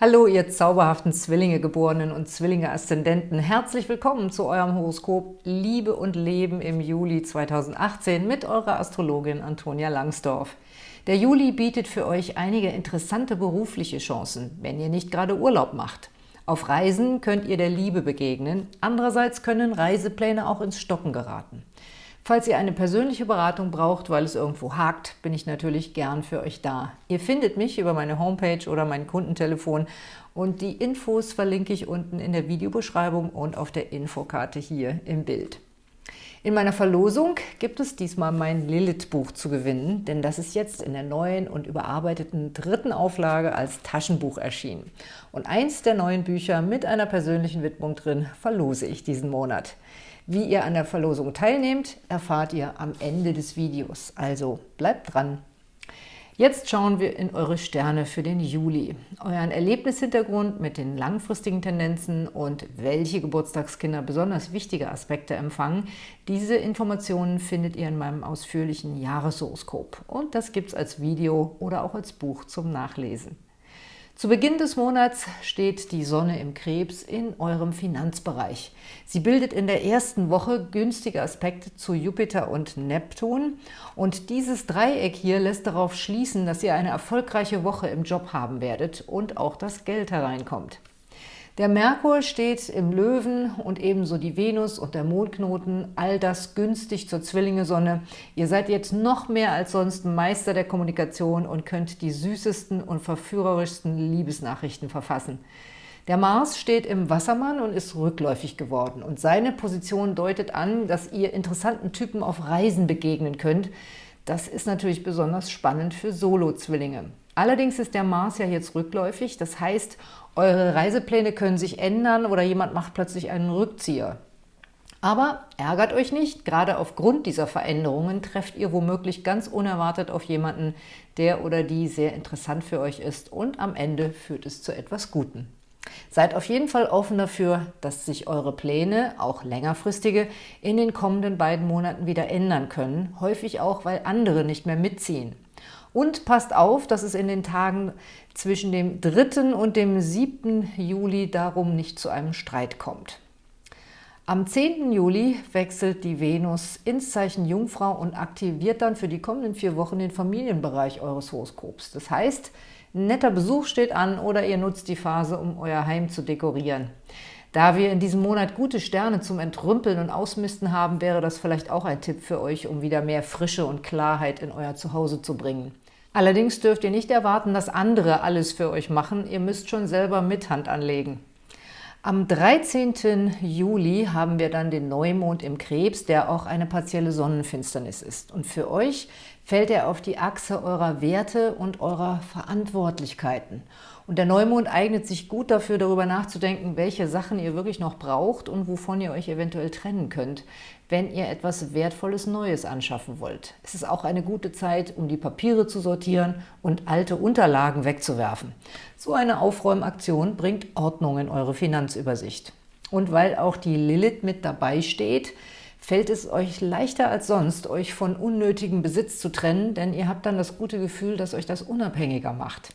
Hallo, ihr zauberhaften Zwillinge-Geborenen und Zwillinge-Aszendenten. Herzlich willkommen zu eurem Horoskop Liebe und Leben im Juli 2018 mit eurer Astrologin Antonia Langsdorf. Der Juli bietet für euch einige interessante berufliche Chancen, wenn ihr nicht gerade Urlaub macht. Auf Reisen könnt ihr der Liebe begegnen, andererseits können Reisepläne auch ins Stocken geraten. Falls ihr eine persönliche Beratung braucht, weil es irgendwo hakt, bin ich natürlich gern für euch da. Ihr findet mich über meine Homepage oder mein Kundentelefon und die Infos verlinke ich unten in der Videobeschreibung und auf der Infokarte hier im Bild. In meiner Verlosung gibt es diesmal mein Lilith-Buch zu gewinnen, denn das ist jetzt in der neuen und überarbeiteten dritten Auflage als Taschenbuch erschienen. Und eins der neuen Bücher mit einer persönlichen Widmung drin verlose ich diesen Monat. Wie ihr an der Verlosung teilnehmt, erfahrt ihr am Ende des Videos. Also bleibt dran! Jetzt schauen wir in eure Sterne für den Juli. Euren Erlebnishintergrund mit den langfristigen Tendenzen und welche Geburtstagskinder besonders wichtige Aspekte empfangen, diese Informationen findet ihr in meinem ausführlichen Jahreshoroskop. Und das gibt es als Video oder auch als Buch zum Nachlesen. Zu Beginn des Monats steht die Sonne im Krebs in eurem Finanzbereich. Sie bildet in der ersten Woche günstige Aspekte zu Jupiter und Neptun und dieses Dreieck hier lässt darauf schließen, dass ihr eine erfolgreiche Woche im Job haben werdet und auch das Geld hereinkommt. Der Merkur steht im Löwen und ebenso die Venus und der Mondknoten, all das günstig zur Zwillinge-Sonne. Ihr seid jetzt noch mehr als sonst Meister der Kommunikation und könnt die süßesten und verführerischsten Liebesnachrichten verfassen. Der Mars steht im Wassermann und ist rückläufig geworden und seine Position deutet an, dass ihr interessanten Typen auf Reisen begegnen könnt. Das ist natürlich besonders spannend für Solo-Zwillinge. Allerdings ist der Mars ja jetzt rückläufig, das heißt, eure Reisepläne können sich ändern oder jemand macht plötzlich einen Rückzieher. Aber ärgert euch nicht, gerade aufgrund dieser Veränderungen trefft ihr womöglich ganz unerwartet auf jemanden, der oder die sehr interessant für euch ist und am Ende führt es zu etwas Guten. Seid auf jeden Fall offen dafür, dass sich eure Pläne, auch längerfristige, in den kommenden beiden Monaten wieder ändern können, häufig auch, weil andere nicht mehr mitziehen. Und passt auf, dass es in den Tagen zwischen dem 3. und dem 7. Juli darum nicht zu einem Streit kommt. Am 10. Juli wechselt die Venus ins Zeichen Jungfrau und aktiviert dann für die kommenden vier Wochen den Familienbereich eures Horoskops. Das heißt, ein netter Besuch steht an oder ihr nutzt die Phase, um euer Heim zu dekorieren. Da wir in diesem Monat gute Sterne zum Entrümpeln und Ausmisten haben, wäre das vielleicht auch ein Tipp für euch, um wieder mehr Frische und Klarheit in euer Zuhause zu bringen. Allerdings dürft ihr nicht erwarten, dass andere alles für euch machen. Ihr müsst schon selber mit Hand anlegen. Am 13. Juli haben wir dann den Neumond im Krebs, der auch eine partielle Sonnenfinsternis ist. Und für euch fällt er auf die Achse eurer Werte und eurer Verantwortlichkeiten. Und der Neumond eignet sich gut dafür, darüber nachzudenken, welche Sachen ihr wirklich noch braucht und wovon ihr euch eventuell trennen könnt, wenn ihr etwas Wertvolles Neues anschaffen wollt. Es ist auch eine gute Zeit, um die Papiere zu sortieren und alte Unterlagen wegzuwerfen. So eine Aufräumaktion bringt Ordnung in eure Finanzübersicht. Und weil auch die Lilith mit dabei steht, fällt es euch leichter als sonst, euch von unnötigem Besitz zu trennen, denn ihr habt dann das gute Gefühl, dass euch das unabhängiger macht.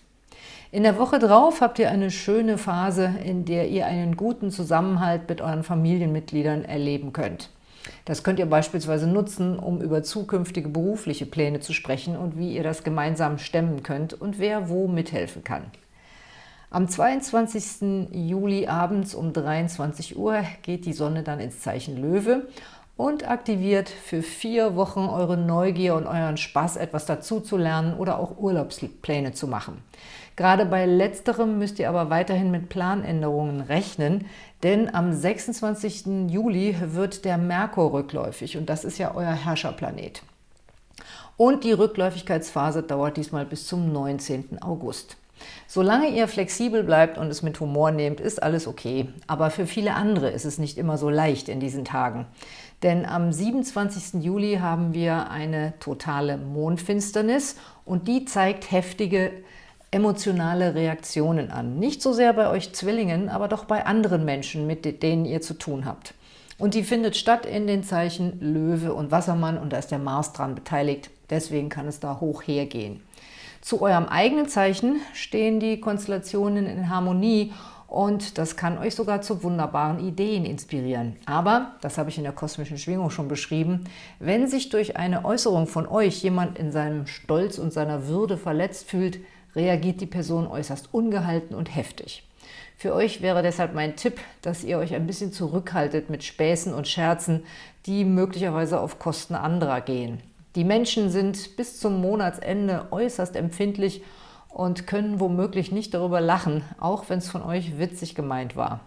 In der Woche drauf habt ihr eine schöne Phase, in der ihr einen guten Zusammenhalt mit euren Familienmitgliedern erleben könnt. Das könnt ihr beispielsweise nutzen, um über zukünftige berufliche Pläne zu sprechen und wie ihr das gemeinsam stemmen könnt und wer wo mithelfen kann. Am 22. Juli abends um 23 Uhr geht die Sonne dann ins Zeichen Löwe und aktiviert für vier Wochen eure Neugier und euren Spaß, etwas dazu zu lernen oder auch Urlaubspläne zu machen. Gerade bei letzterem müsst ihr aber weiterhin mit Planänderungen rechnen, denn am 26. Juli wird der Merkur rückläufig und das ist ja euer Herrscherplanet. Und die Rückläufigkeitsphase dauert diesmal bis zum 19. August. Solange ihr flexibel bleibt und es mit Humor nehmt, ist alles okay. Aber für viele andere ist es nicht immer so leicht in diesen Tagen. Denn am 27. Juli haben wir eine totale Mondfinsternis und die zeigt heftige emotionale Reaktionen an. Nicht so sehr bei euch Zwillingen, aber doch bei anderen Menschen, mit denen ihr zu tun habt. Und die findet statt in den Zeichen Löwe und Wassermann und da ist der Mars dran beteiligt. Deswegen kann es da hoch hergehen. Zu eurem eigenen Zeichen stehen die Konstellationen in Harmonie und das kann euch sogar zu wunderbaren Ideen inspirieren. Aber, das habe ich in der kosmischen Schwingung schon beschrieben, wenn sich durch eine Äußerung von euch jemand in seinem Stolz und seiner Würde verletzt fühlt, reagiert die Person äußerst ungehalten und heftig. Für euch wäre deshalb mein Tipp, dass ihr euch ein bisschen zurückhaltet mit Späßen und Scherzen, die möglicherweise auf Kosten anderer gehen. Die Menschen sind bis zum Monatsende äußerst empfindlich und können womöglich nicht darüber lachen, auch wenn es von euch witzig gemeint war.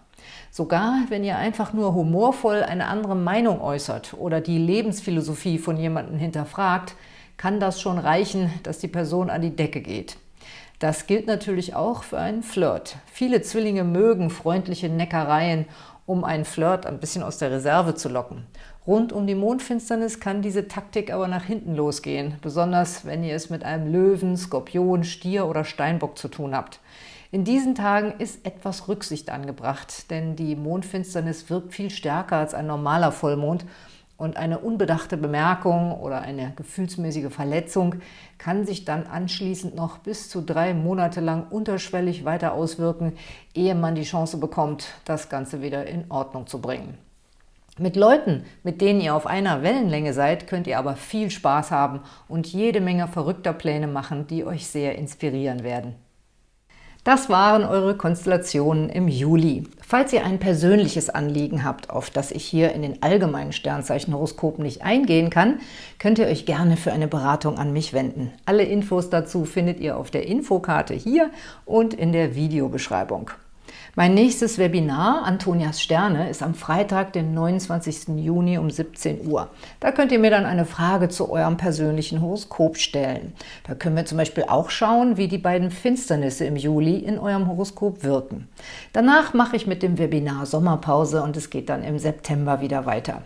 Sogar wenn ihr einfach nur humorvoll eine andere Meinung äußert oder die Lebensphilosophie von jemandem hinterfragt, kann das schon reichen, dass die Person an die Decke geht. Das gilt natürlich auch für einen Flirt. Viele Zwillinge mögen freundliche Neckereien, um einen Flirt ein bisschen aus der Reserve zu locken. Rund um die Mondfinsternis kann diese Taktik aber nach hinten losgehen, besonders wenn ihr es mit einem Löwen, Skorpion, Stier oder Steinbock zu tun habt. In diesen Tagen ist etwas Rücksicht angebracht, denn die Mondfinsternis wirkt viel stärker als ein normaler Vollmond und eine unbedachte Bemerkung oder eine gefühlsmäßige Verletzung kann sich dann anschließend noch bis zu drei Monate lang unterschwellig weiter auswirken, ehe man die Chance bekommt, das Ganze wieder in Ordnung zu bringen. Mit Leuten, mit denen ihr auf einer Wellenlänge seid, könnt ihr aber viel Spaß haben und jede Menge verrückter Pläne machen, die euch sehr inspirieren werden. Das waren eure Konstellationen im Juli. Falls ihr ein persönliches Anliegen habt, auf das ich hier in den allgemeinen Sternzeichenhoroskopen nicht eingehen kann, könnt ihr euch gerne für eine Beratung an mich wenden. Alle Infos dazu findet ihr auf der Infokarte hier und in der Videobeschreibung. Mein nächstes Webinar, Antonias Sterne, ist am Freitag, den 29. Juni um 17 Uhr. Da könnt ihr mir dann eine Frage zu eurem persönlichen Horoskop stellen. Da können wir zum Beispiel auch schauen, wie die beiden Finsternisse im Juli in eurem Horoskop wirken. Danach mache ich mit dem Webinar Sommerpause und es geht dann im September wieder weiter.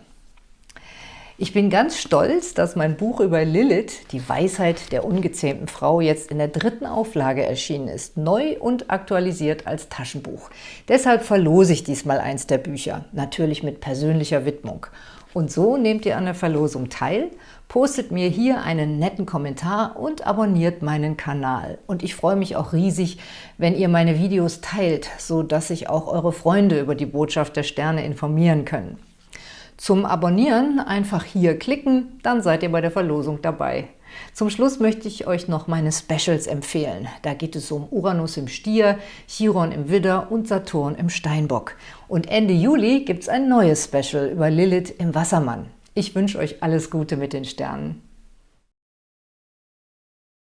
Ich bin ganz stolz, dass mein Buch über Lilith, die Weisheit der ungezähmten Frau, jetzt in der dritten Auflage erschienen ist, neu und aktualisiert als Taschenbuch. Deshalb verlose ich diesmal eins der Bücher, natürlich mit persönlicher Widmung. Und so nehmt ihr an der Verlosung teil, postet mir hier einen netten Kommentar und abonniert meinen Kanal. Und ich freue mich auch riesig, wenn ihr meine Videos teilt, so dass sich auch eure Freunde über die Botschaft der Sterne informieren können. Zum Abonnieren einfach hier klicken, dann seid ihr bei der Verlosung dabei. Zum Schluss möchte ich euch noch meine Specials empfehlen. Da geht es um Uranus im Stier, Chiron im Widder und Saturn im Steinbock. Und Ende Juli gibt es ein neues Special über Lilith im Wassermann. Ich wünsche euch alles Gute mit den Sternen.